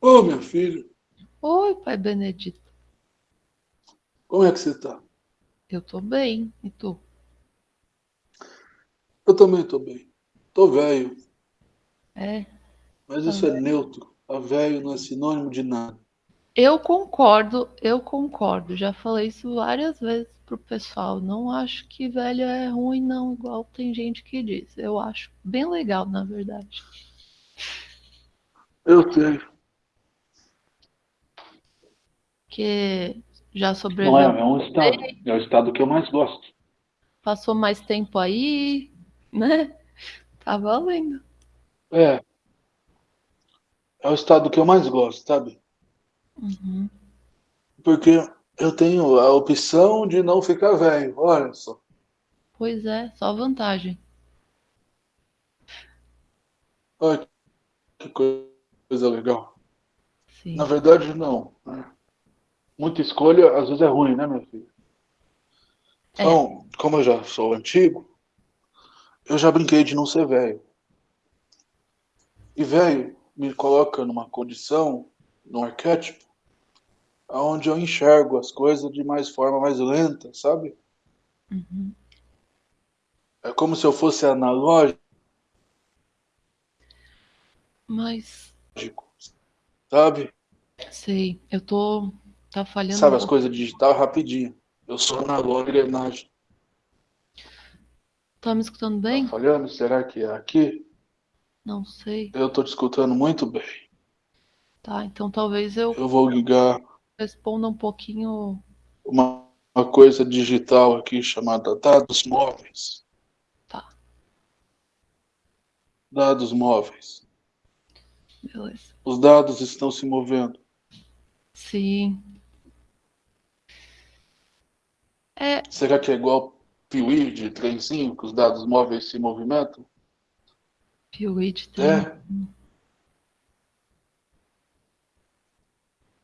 Ô, minha filha, Oi, pai Benedito. como é que você tá? Eu tô bem. E tu? Eu também tô bem. Tô velho, É, mas tá isso é vendo? neutro. Tá velho não é sinônimo de nada. Eu concordo, eu concordo. Já falei isso várias vezes pro pessoal. Não acho que velho é ruim, não, igual tem gente que diz. Eu acho bem legal, na verdade. Eu sei. Que já Não é, sobreviveu, é um estado. É o estado que eu mais gosto. passou mais tempo aí, né? Tá valendo. É, é o estado que eu mais gosto, sabe? Uhum. Porque eu tenho a opção de não ficar velho. Olha só. Pois é, só vantagem. Olha que coisa legal. Sim. Na verdade, não. né? Muita escolha às vezes é ruim, né, meu filho? É, Então, como eu já sou antigo, eu já brinquei de não ser velho. E velho me coloca numa condição, num arquétipo, onde eu enxergo as coisas de mais forma mais lenta, sabe? uhum. É como se eu fosse analógico, Mas sabe? sei, eu tô. Tá falhando Sabe as coisas digital rapidinho. Eu sou analógico e engrenagem. Tá me escutando Tá bem? falhando? Será que é aqui? Não sei. Eu tô te escutando muito bem. Tá, então talvez eu Eu vou ligar responda um pouquinho. uma, uma coisa digital aqui chamada dados móveis. Tá, Dados móveis. beleza. Os dados estão se movendo. Sim. É, Será que é igual Piuí de trenzinho, que os dados móveis se movimentam? Piuí tem. É?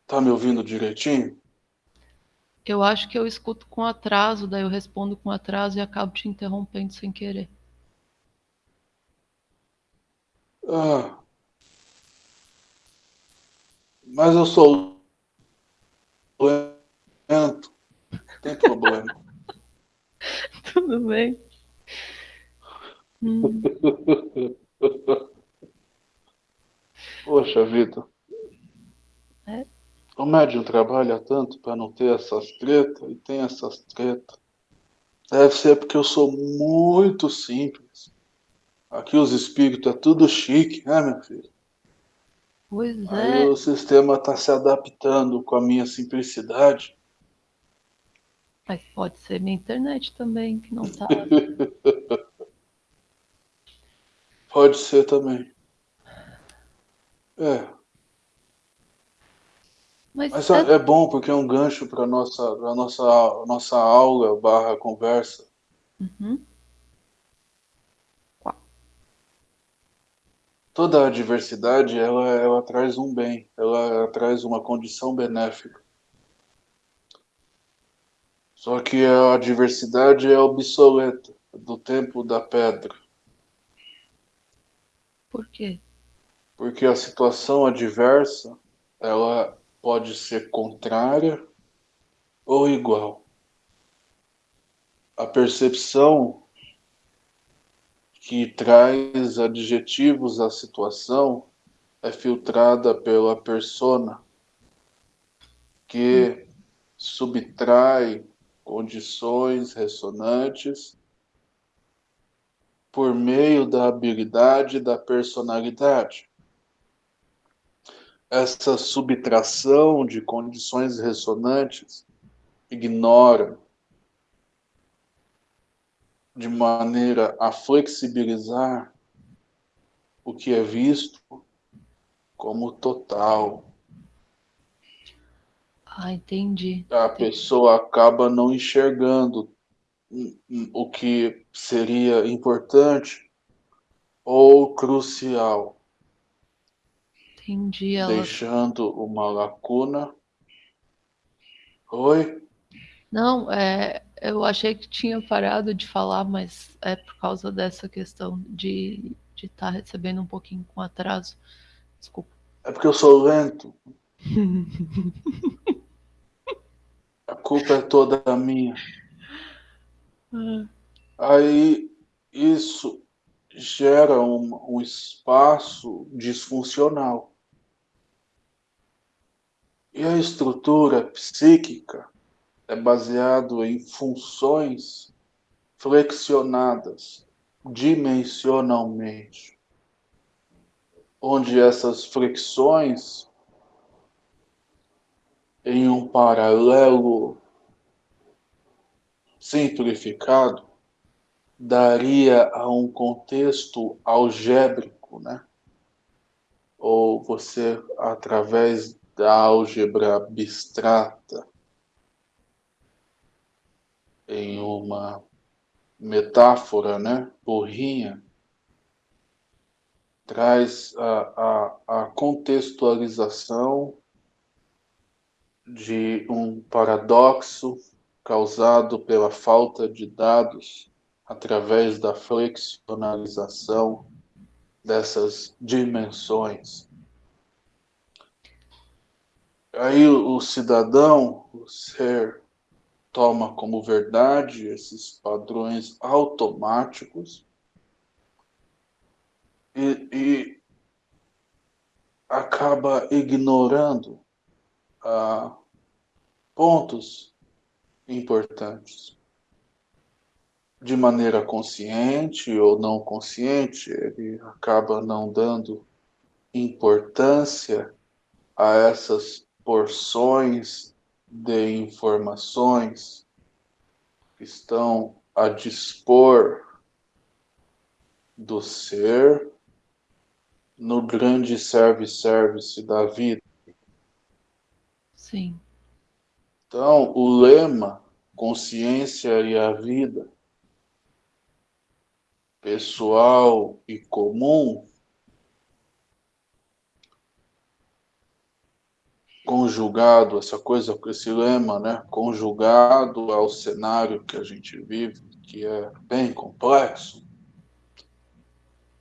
Tá me ouvindo direitinho? Eu acho que eu escuto com atraso, daí eu respondo com atraso e acabo te interrompendo sem querer. Ah, mas eu sou lento. Tem problema. Tudo bem? Hum, Poxa vida. É. O médium trabalha tanto para não ter essas tretas e tem essas tretas. Deve ser porque eu sou muito simples. Aqui os espíritos é tudo chique, né, meu filho? pois Aí é, o sistema está se adaptando com a minha simplicidade. Mas pode ser minha internet também, que não tá. Pode ser também. É, Mas mas é, é bom porque é um gancho para nossa, pra nossa, nossa aula barra conversa. Uhum. Toda a diversidade, ela, ela traz um bem, ela traz uma condição benéfica. Só que a diversidade é obsoleta, do tempo da pedra. Por quê? Porque a situação adversa, ela pode ser contrária ou igual. A percepção que traz adjetivos à situação é filtrada pela persona, que subtrai condições ressonantes por meio da habilidade da personalidade. Essa subtração de condições ressonantes ignora de maneira a flexibilizar o que é visto como total. Ah, entendi. A pessoa acaba não enxergando hum, hum, o que seria importante ou crucial, Entendi. Ela. deixando uma lacuna. Oi? Não, é, eu achei que tinha parado de falar, mas é por causa dessa questão de de estar recebendo um pouquinho com atraso. Desculpa. É porque eu sou lento. Culpa é toda minha. Aí isso gera um, um espaço disfuncional. E a estrutura psíquica é baseado em funções flexionadas dimensionalmente, onde essas flexões em um paralelo simplificado daria a um contexto algébrico, né? Ou você através da álgebra abstrata em uma metáfora, né, burrinha, traz a, a, a contextualização de um paradoxo causado pela falta de dados através da flexionalização dessas dimensões. Aí o cidadão, o ser, toma como verdade esses padrões automáticos e, e acaba ignorando pontos importantes. De maneira consciente ou não consciente, ele acaba não dando importância a essas porções de informações que estão a dispor do ser no grande service-service da vida. Sim. Então, o lema consciência e a vida, pessoal e comum, conjugado, essa coisa, esse lema, né, conjugado ao cenário que a gente vive, que é bem complexo,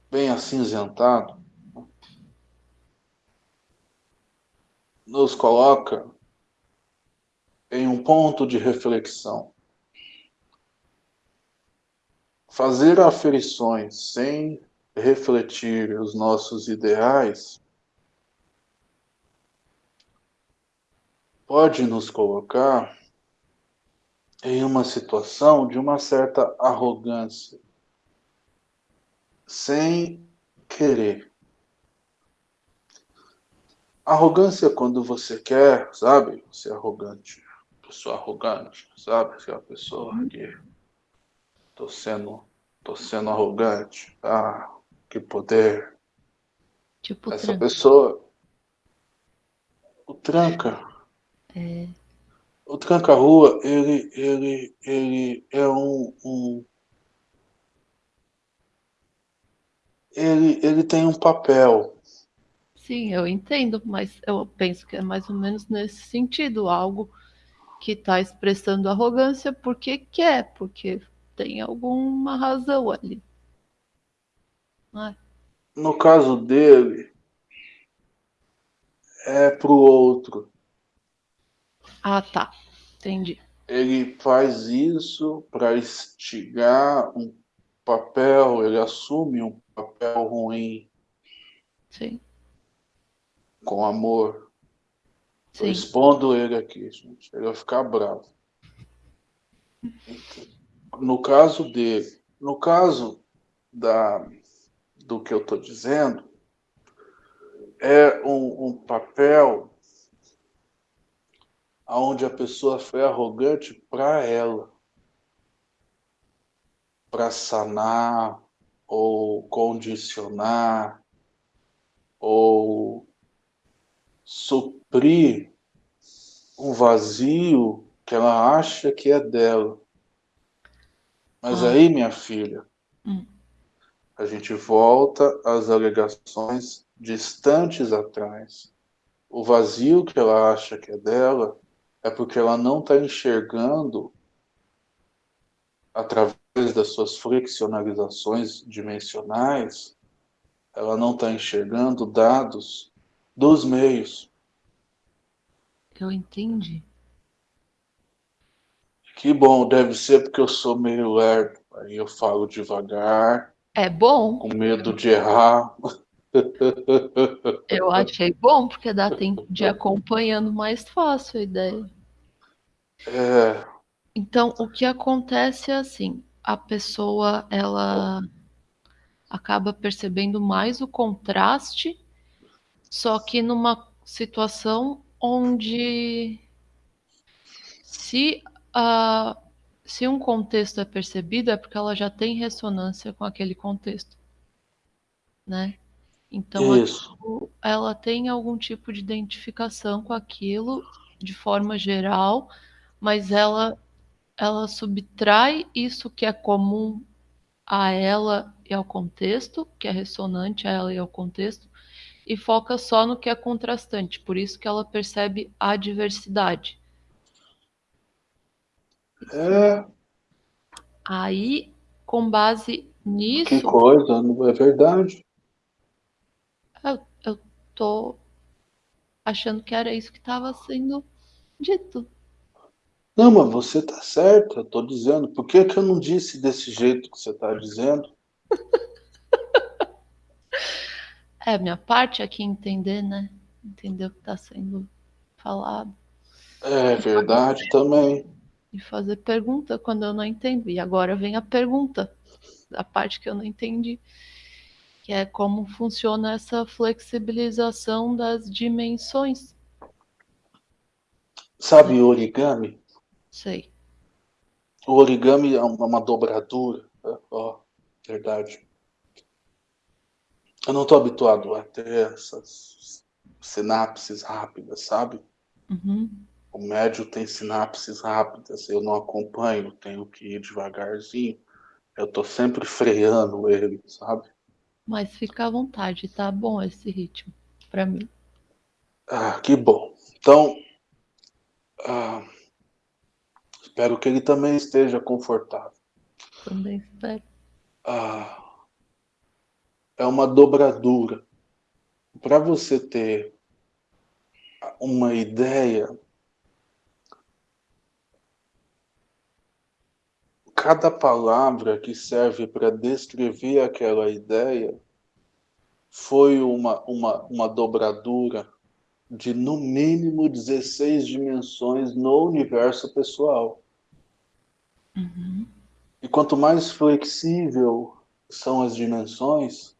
bem acinzentado, nos coloca em um ponto de reflexão. Fazer aferições sem refletir os nossos ideais pode nos colocar em uma situação de uma certa arrogância, sem querer. Arrogância quando você quer, sabe? É arrogante. Pessoa arrogante, sabe? Aquela pessoa que tô sendo, tô sendo arrogante. Ah, que poder. Tipo Essa tranca. pessoa o tranca É, O tranca-rua, ele, ele, ele é um, um, Ele, ele tem um papel. sim, eu entendo, mas eu penso que é mais ou menos nesse sentido, algo que está expressando arrogância porque quer, porque tem alguma razão ali. É? No caso dele, é pro outro. Ah, tá. Entendi. Ele faz isso para instigar um papel, ele assume um papel ruim Sim. com amor. Estou expondo ele aqui, gente. Ele vai ficar bravo. No caso dele, no caso da, do que eu estou dizendo, é um, um papel onde a pessoa foi arrogante para ela, para sanar ou condicionar ou suprir um vazio que ela acha que é dela. Mas Ah. aí, minha filha, Hum. a gente volta às alegações distantes atrás. O vazio que ela acha que é dela é porque ela não está enxergando através das suas flexionalizações dimensionais, ela não está enxergando dados dos meios. Eu entendi. Que bom, deve ser porque eu sou meio lerdo. Aí eu falo devagar. É bom. Com medo de errar. Eu achei bom, porque dá tempo de ir acompanhando mais fácil a ideia. É. Então, o que acontece é assim, a pessoa, ela acaba percebendo mais o contraste, só que numa situação onde se, uh, se um contexto é percebido é porque ela já tem ressonância com aquele contexto, né? Então, aquilo, ela tem algum tipo de identificação com aquilo de forma geral, mas ela ela subtrai isso que é comum a ela e ao contexto, que é ressonante a ela e ao contexto, e foca só no que é contrastante. Por isso que ela percebe a diversidade. É. Aí, com base nisso. Que coisa, não é verdade? Eu, eu tô achando que era isso que estava sendo dito. Não, mas você tá certo, eu tô dizendo. Por que, que eu não disse desse jeito que você tá dizendo? é, minha parte aqui entender, né? Entender o que tá sendo falado. É verdade também. E fazer pergunta quando eu não entendo. E agora vem a pergunta, a parte que eu não entendi. Que é como funciona essa flexibilização das dimensões. Sabe origami? Sei. O origami é uma dobradura. Né? Ó, verdade. Eu não estou habituado a ter essas sinapses rápidas, sabe? Uhum. O médio tem sinapses rápidas, eu não acompanho, tenho que ir devagarzinho. Eu estou sempre freando ele, sabe? Mas fica à vontade, tá bom esse ritmo para mim. Ah, que bom. Então, ah, Espero que ele também esteja confortável. Também espero. Ah, é uma dobradura. Para você ter uma ideia, cada palavra que serve para descrever aquela ideia foi uma, uma, uma dobradura de no mínimo 16 dimensões no universo pessoal. Uhum. E quanto mais flexível são as dimensões,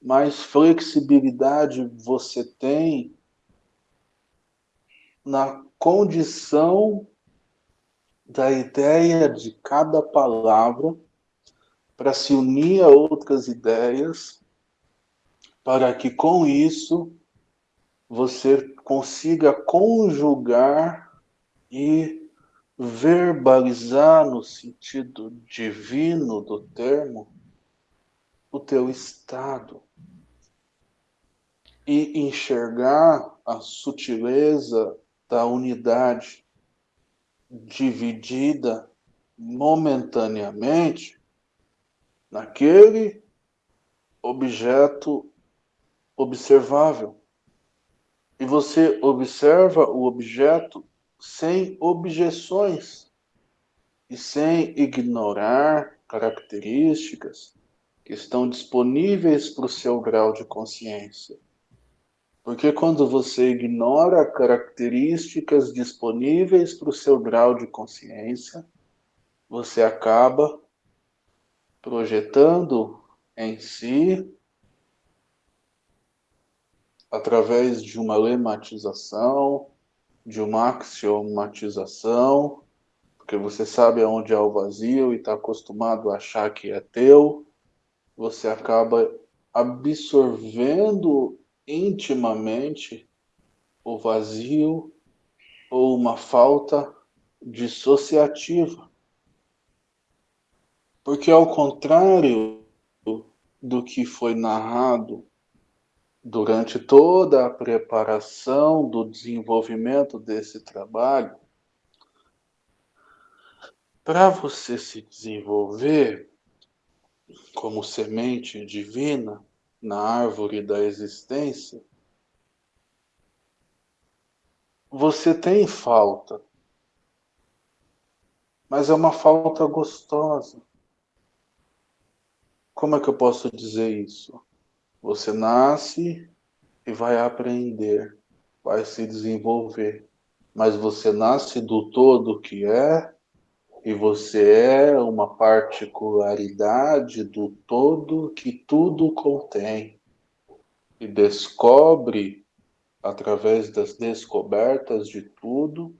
mais flexibilidade você tem na condição da ideia de cada palavra para se unir a outras ideias, para que com isso você consiga conjugar e verbalizar no sentido divino do termo o teu estado e enxergar a sutileza da unidade dividida momentaneamente naquele objeto observável. E você observa o objeto sem objeções e sem ignorar características que estão disponíveis para o seu grau de consciência. Porque quando você ignora características disponíveis para o seu grau de consciência, você acaba projetando em si, através de uma lematização, de uma axiomatização, porque você sabe aonde é o vazio e está acostumado a achar que é teu, você acaba absorvendo intimamente o vazio ou uma falta dissociativa. Porque ao contrário do que foi narrado durante toda a preparação do desenvolvimento desse trabalho, para você se desenvolver como semente divina na árvore da existência, você tem falta, mas é uma falta gostosa. Como é que eu posso dizer isso? Você nasce e vai aprender, vai se desenvolver, mas você nasce do todo que é e você é uma particularidade do todo que tudo contém e descobre através das descobertas de tudo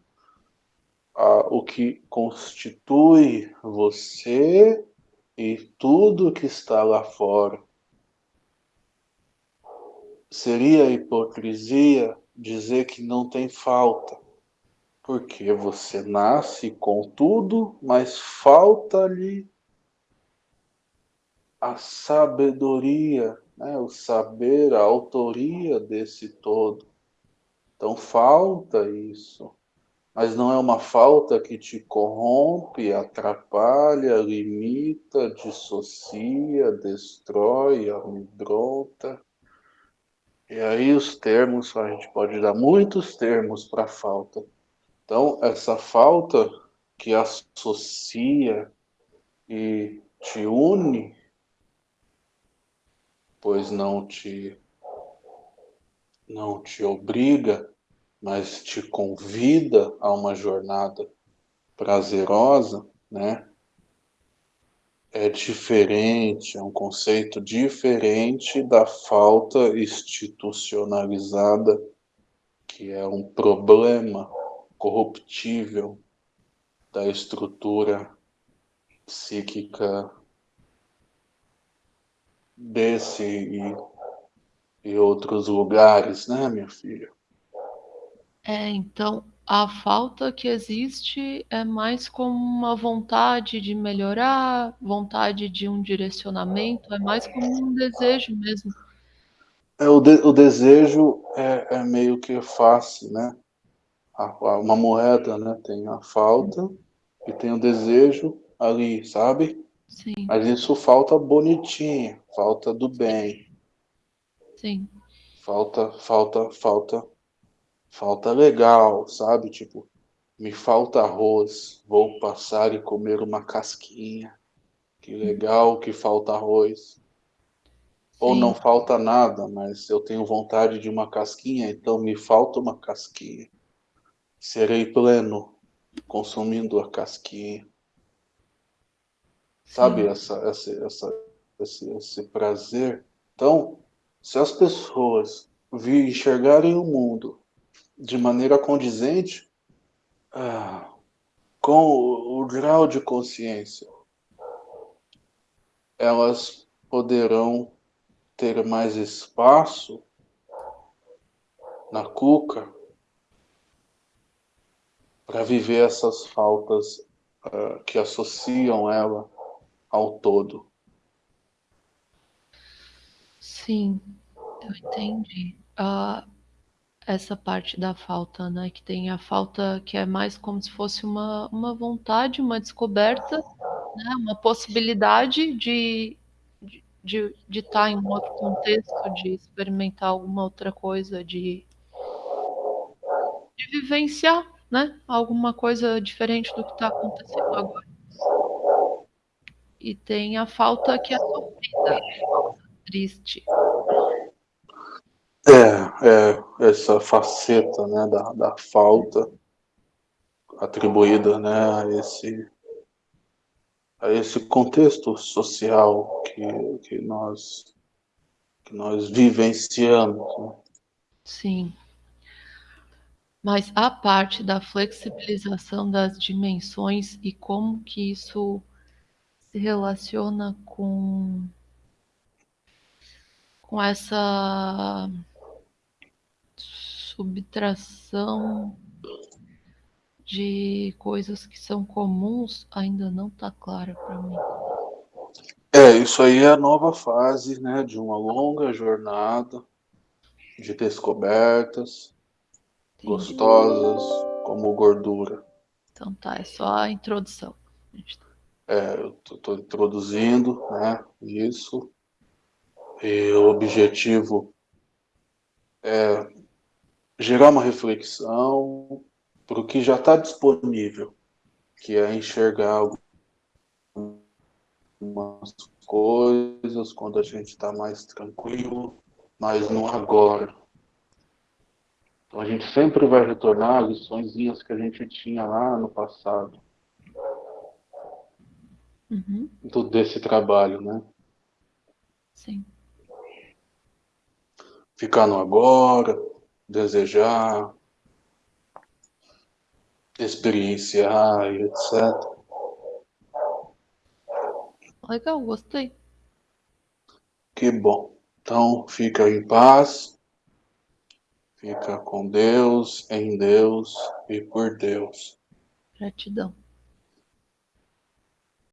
o que constitui você e tudo que está lá fora. Seria hipocrisia dizer que não tem falta, porque você nasce com tudo, mas falta-lhe a sabedoria, né? o saber, a autoria desse todo. Então falta isso mas não é uma falta que te corrompe, atrapalha, limita, dissocia, destrói, amedronta. E aí os termos, a gente pode dar muitos termos para falta. Então, essa falta que associa e te une, pois não te não te obriga mas te convida a uma jornada prazerosa, né? É diferente, é um conceito diferente da falta institucionalizada, que é um problema corruptível da estrutura psíquica desse e, e outros lugares, né, minha filha? É, então a falta que existe é mais como uma vontade de melhorar, vontade de um direcionamento, é mais como um desejo mesmo. É, o, de, o desejo é, é, meio que fácil, né? Uma moeda, né? Tem a falta e tem o desejo ali, sabe? Sim. Mas isso falta bonitinho, falta do bem. Sim. Falta, falta, falta falta legal, sabe? Tipo, me falta arroz, vou passar e comer uma casquinha. Que legal que falta arroz. Sim. Ou não falta nada, mas eu tenho vontade de uma casquinha, então me falta uma casquinha. Serei pleno consumindo a casquinha. Sabe essa, essa, essa, esse, esse prazer? Então, se as pessoas vir enxergarem o mundo de maneira condizente ah, com o, o grau de consciência, elas poderão ter mais espaço na cuca para viver essas faltas uh, que associam ela ao todo. Sim, eu entendi. Uh, essa parte da falta, né? Que tem a falta que é mais como se fosse uma, uma vontade, uma descoberta, né? uma possibilidade de de, de, de estar tá em um outro contexto, de experimentar alguma outra coisa, de, de vivenciar, né? Alguma coisa diferente do que está acontecendo agora. E tem a falta que é sofrida, falta triste. É, é essa faceta né, da, da falta atribuída né, a, esse, a esse contexto social que, que, nós, que nós vivenciamos. Né? Sim. Mas a parte da flexibilização das dimensões e como que isso se relaciona com com essa subtração de coisas que são comuns ainda não está clara para mim. É, isso aí é a nova fase, né, de uma longa jornada de descobertas. Gostosas como gordura. Então tá, é só a introdução. É, eu estou introduzindo, né, isso. E o objetivo é gerar uma reflexão para o que já está disponível, que é enxergar algumas coisas quando a gente está mais tranquilo, mas no agora. Então a gente sempre vai retornar às liçõezinhas que a gente tinha lá no passado. Uhum. Do, desse trabalho, né? Sim. Ficar no agora, desejar, experienciar e etc. Legal, gostei. Que bom. Então, fica em paz, fica com Deus, em Deus e por Deus. Gratidão.